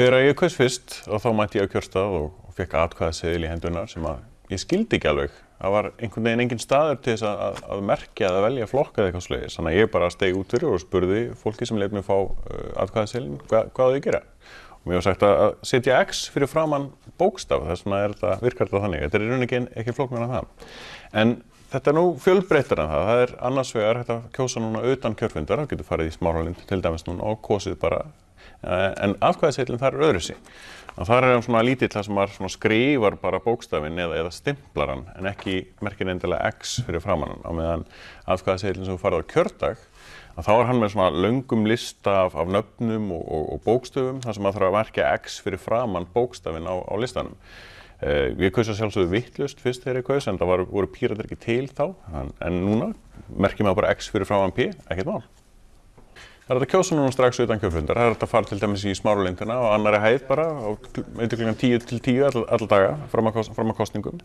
Þegar ég kaus fyrst og þá mætti ég á kjörstað og, fekk atkvæðaseðil í hendunar sem að ég skildi ekki alveg. Það var einhvern veginn engin staður til þess að, að, að merkja eða velja flokka eða eitthvað sluðis. Þannig að ég bara stegi út fyrir og spurði fólki sem lefði mig fá uh, atkvæðaseðilin hva, hvað þau gera. Og mér var sagt að, að setja X fyrir framann bókstaf, þess vegna er þetta, virkar þetta þannig. Þetta er í rauninni ekki, flóknar en það. En þetta er nú fjölbreyttar en það. Það er annars vegar hægt að kjósa núna utan kjörfundar, það getur farið í smáralind til dæmis núna og kosið bara en afkvæðaseillin þar er öðru sig. Það er svona lítill það sem maður skrifar bara bókstafinn eða, eða stimplar hann en ekki merkir endilega X fyrir framann á meðan afkvæðaseillin sem þú farið á kjördag þá er hann með svona löngum lista af, af nöfnum og, og, og bókstöfum þar sem maður þarf að merkja X fyrir framann bókstafinn á, á listanum. Uh, ég kausa sjálfsögðu vittlust fyrst þegar ég kaus en það var, voru píratir ekki til þá en núna merkjum maður bara X fyrir framann P, ekkert mál. Það er þetta kjósa núna strax utan kjöfundar. Það er þetta að fara til dæmis í smáralindina og annari hæð bara á eitthvað tíu til tíu all, all daga fram að, fram að kostningum.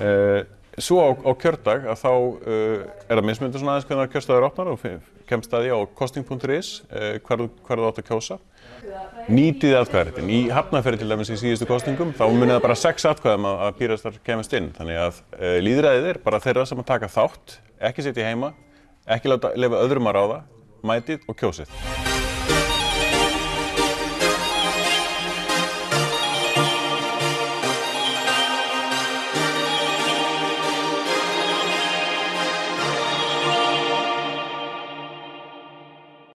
Uh, svo á, á kjördag að þá uh, er það mismundur svona aðeins hvernig kjörstaður opnar og kemst að því á kosting.is uh, hver þú átt að kjósa. Nýtið atkvæðaréttin. Í hafnaferði til dæmis í síðustu kostingum þá munið það bara sex atkvæðum að, að pýrastar kemast inn. Þannig að líðræðið er bara þeirra sem að taka þátt, ekki setja heima, ekki lefa öðrum að ráða mætið og kjósið.